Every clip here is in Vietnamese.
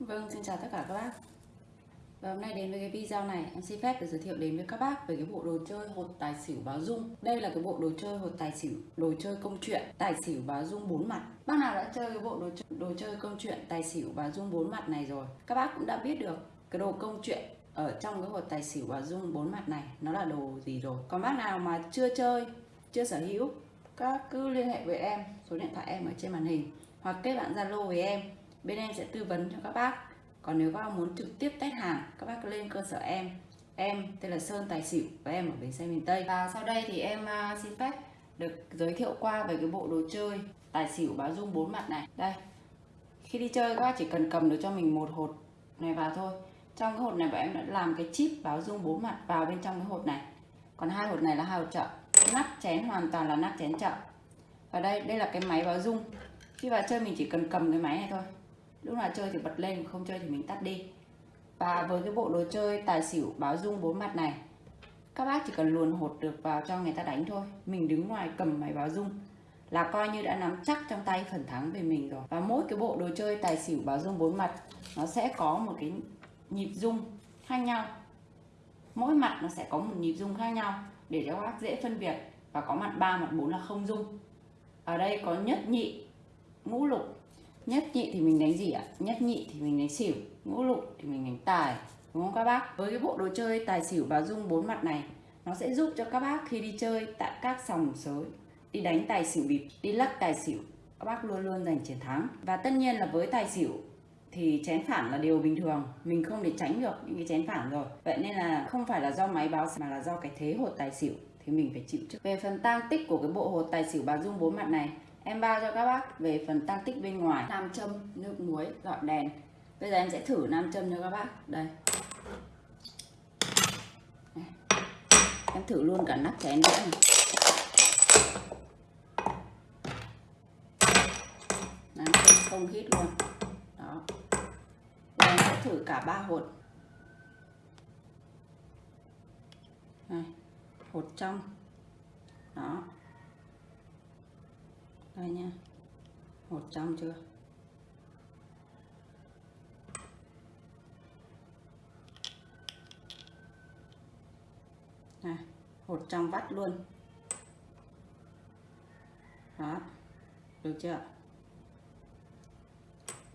Vâng, xin chào tất cả các bác. Và hôm nay đến với cái video này em xin phép được giới thiệu đến với các bác về cái bộ đồ chơi hột tài xỉu báo dung. Đây là cái bộ đồ chơi hột tài xỉu, đồ chơi công chuyện, tài xỉu báo dung bốn mặt. Bác nào đã chơi cái bộ đồ chơi, đồ chơi công chuyện, tài xỉu báo dung bốn mặt này rồi Các bác cũng đã biết được cái đồ công chuyện ở trong cái hột tài xỉu báo dung bốn mặt này nó là đồ gì rồi. Còn bác nào mà chưa chơi, chưa sở hữu các cứ liên hệ với em số điện thoại em ở trên màn hình hoặc kết bạn zalo với em bên em sẽ tư vấn cho các bác. Còn nếu các bác muốn trực tiếp test hàng, các bác lên cơ sở em. Em tên là Sơn Tài Xỉu và em ở bến xe miền Tây. Và sau đây thì em à, xin phép được giới thiệu qua về cái bộ đồ chơi tài xỉu báo dung bốn mặt này. Đây, khi đi chơi các bác chỉ cần cầm được cho mình một hột này vào thôi. Trong cái hột này bọn em đã làm cái chip báo dung bốn mặt vào bên trong cái hột này. Còn hai hột này là hai hột chợ. Nắp chén hoàn toàn là nắp chén chợ. Và đây đây là cái máy báo dung. Khi vào chơi mình chỉ cần cầm cái máy này thôi lúc nào chơi thì bật lên, không chơi thì mình tắt đi. Và với cái bộ đồ chơi tài xỉu báo dung bốn mặt này, các bác chỉ cần luồn hột được vào cho người ta đánh thôi. Mình đứng ngoài cầm máy báo dung là coi như đã nắm chắc trong tay phần thắng về mình rồi. Và mỗi cái bộ đồ chơi tài xỉu báo dung bốn mặt, nó sẽ có một cái nhịp dung khác nhau. Mỗi mặt nó sẽ có một nhịp dung khác nhau để cho các bác dễ phân biệt. Và có mặt 3 mặt 4 là không dung. Ở đây có nhất nhị, ngũ lục nhất nhị thì mình đánh gì ạ? Nhất nhị thì mình đánh xỉu, ngũ lục thì mình đánh tài, đúng không các bác? Với cái bộ đồ chơi tài xỉu báo dung bốn mặt này, nó sẽ giúp cho các bác khi đi chơi tại các sòng sới, đi đánh tài xỉu bịp, đi lắc tài xỉu, các bác luôn luôn giành chiến thắng. Và tất nhiên là với tài xỉu thì chén phản là điều bình thường, mình không để tránh được những cái chén phản rồi. Vậy nên là không phải là do máy báo mà là do cái thế hột tài xỉu thì mình phải chịu trước. Về phần tang tích của cái bộ hột tài xỉu báo dung bốn mặt này em bao cho các bác về phần tăng tích bên ngoài. Nam châm, nước muối dọn đèn. Bây giờ em sẽ thử nam châm cho các bác. Đây. Em thử luôn cả nắp chén nữa này. Nam châm không hít luôn. Đó. Bây giờ em sẽ thử cả ba hột. Này hột trong. Đó đây nha. Một trăm chưa? Này một trăm vắt luôn. Đó, được chưa?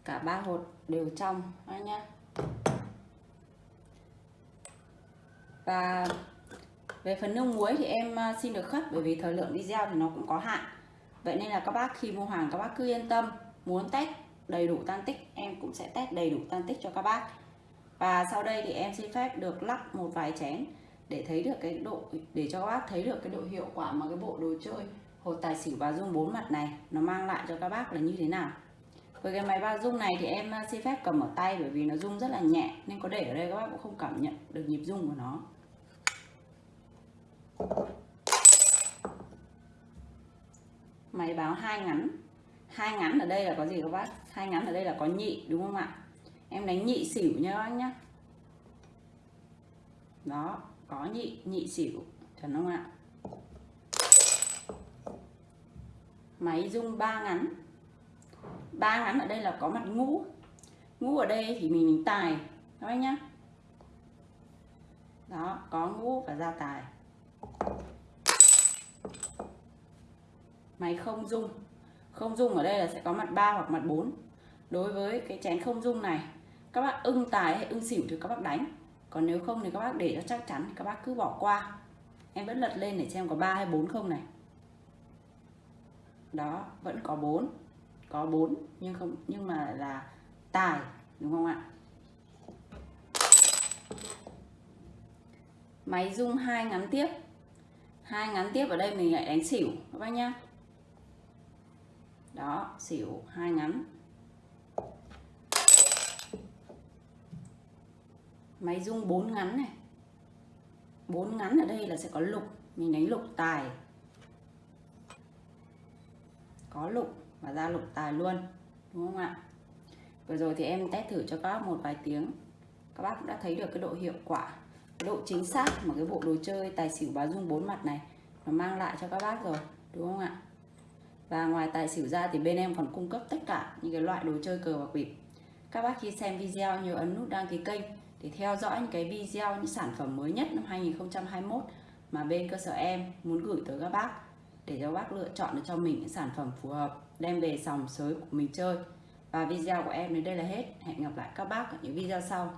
Cả ba hột đều trong. Đó nhá và về phần nước muối thì em à, xin được khất bởi vì thời lượng video thì nó cũng có hạn vậy nên là các bác khi mua hàng, các bác cứ yên tâm, muốn test đầy đủ tan tích, em cũng sẽ test đầy đủ tan tích cho các bác. Và sau đây thì em xin phép được lắp một vài chén để thấy được cái độ, để cho các bác thấy được cái độ hiệu quả mà cái bộ đồ chơi hột tài xỉu và dung bốn mặt này nó mang lại cho các bác là như thế nào. Với cái máy ba dung này thì em à, xin phép cầm ở tay bởi vì nó dung rất là nhẹ, nên có để ở đây các bác cũng không cảm nhận được nhịp dung của nó máy báo hai ngắn. Hai ngắn ở đây là có gì các bác? Hai ngắn ở đây là có nhị đúng không ạ? Em đánh nhị xỉu nhá các bác nhá. Đó có nhị nhị xỉu. Chuẩn không ạ? Máy rung ba ngắn. Ba ngắn ở đây là có mặt ngũ. Ngũ ở đây thì mình, mình tài các bác nhá. Đó có ngũ và ra tài máy không dung không dung ở đây là sẽ có mặt 3 hoặc mặt 4 đối với cái chén không dung này, các bác ưng tài hay ưng xỉu thì các bác đánh. Còn nếu không thì các bác để cho chắc chắn thì các bác cứ bỏ qua. Em vẫn lật lên để xem có 3 hay 4 không này. Đó, vẫn có 4 có 4 nhưng không, nhưng mà là tài, đúng không ạ? Máy dung hai ngắn tiếp. Hai ngắn tiếp ở đây mình lại đánh xỉu, các bác nhá đó, xỉu, hai ngắn. Máy rung bốn ngắn này. Bốn ngắn ở đây là sẽ có lục. Mình đánh lục tài. Có lục và ra lục tài luôn, đúng không ạ? Vừa rồi thì em test thử cho các bác một vài tiếng. Các bác cũng đã thấy được cái độ hiệu quả, cái độ chính xác mà cái bộ đồ chơi tài xỉu bá dung bốn mặt này nó mang lại cho các bác rồi, đúng không ạ? Và ngoài tài xỉu ra thì bên em còn cung cấp tất cả những cái loại đồ chơi cờ bạc bịp. Các bác khi xem video nhớ ấn nút đăng ký kênh để theo dõi những cái video, những sản phẩm mới nhất năm 2021 mà bên cơ sở em muốn gửi tới các bác để cho bác lựa chọn được cho mình những sản phẩm phù hợp, đem về sòng sới của mình chơi. Và video của em đến đây là hết. Hẹn gặp lại các bác ở những video sau.